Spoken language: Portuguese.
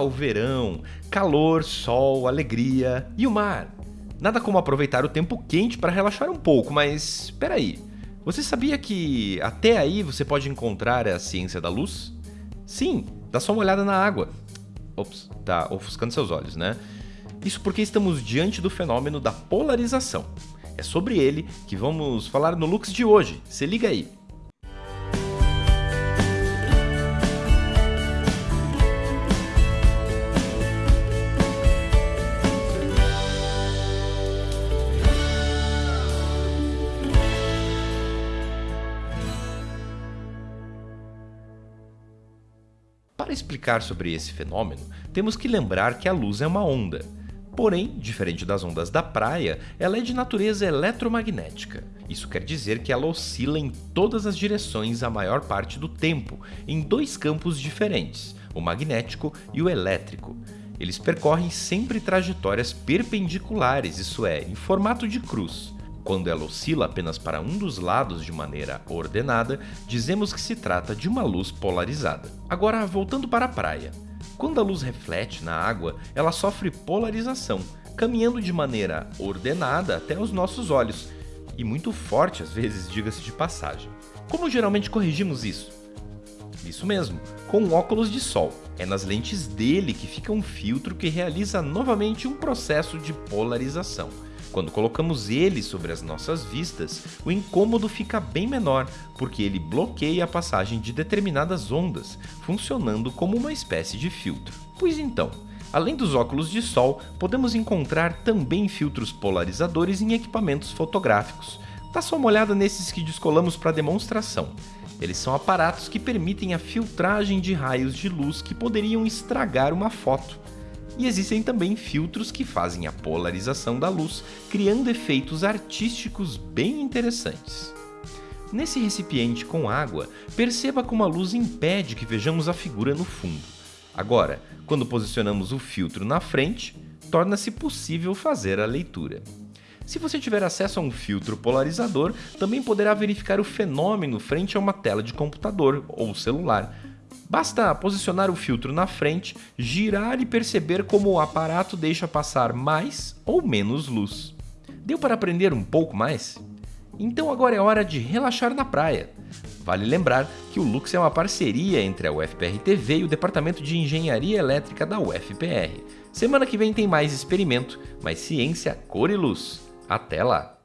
Natal, verão, calor, sol, alegria e o mar. Nada como aproveitar o tempo quente para relaxar um pouco, mas espera aí. Você sabia que até aí você pode encontrar a ciência da luz? Sim, dá só uma olhada na água. Ops, tá ofuscando seus olhos, né? Isso porque estamos diante do fenômeno da polarização. É sobre ele que vamos falar no Lux de hoje. Se liga aí. Para explicar sobre esse fenômeno, temos que lembrar que a luz é uma onda. Porém, diferente das ondas da praia, ela é de natureza eletromagnética. Isso quer dizer que ela oscila em todas as direções a maior parte do tempo, em dois campos diferentes, o magnético e o elétrico. Eles percorrem sempre trajetórias perpendiculares, isso é, em formato de cruz. Quando ela oscila apenas para um dos lados de maneira ordenada, dizemos que se trata de uma luz polarizada. Agora, voltando para a praia. Quando a luz reflete na água, ela sofre polarização, caminhando de maneira ordenada até os nossos olhos, e muito forte às vezes, diga-se de passagem. Como geralmente corrigimos isso? Isso mesmo, com óculos de sol. É nas lentes dele que fica um filtro que realiza novamente um processo de polarização. Quando colocamos ele sobre as nossas vistas, o incômodo fica bem menor, porque ele bloqueia a passagem de determinadas ondas, funcionando como uma espécie de filtro. Pois então, além dos óculos de sol, podemos encontrar também filtros polarizadores em equipamentos fotográficos. Dá só uma olhada nesses que descolamos para demonstração. Eles são aparatos que permitem a filtragem de raios de luz que poderiam estragar uma foto. E existem também filtros que fazem a polarização da luz, criando efeitos artísticos bem interessantes. Nesse recipiente com água, perceba como a luz impede que vejamos a figura no fundo. Agora, quando posicionamos o filtro na frente, torna-se possível fazer a leitura. Se você tiver acesso a um filtro polarizador, também poderá verificar o fenômeno frente a uma tela de computador ou celular, Basta posicionar o filtro na frente, girar e perceber como o aparato deixa passar mais ou menos luz. Deu para aprender um pouco mais? Então agora é hora de relaxar na praia. Vale lembrar que o Lux é uma parceria entre a UFPR TV e o Departamento de Engenharia Elétrica da UFPR. Semana que vem tem mais experimento, mais ciência, cor e luz. Até lá!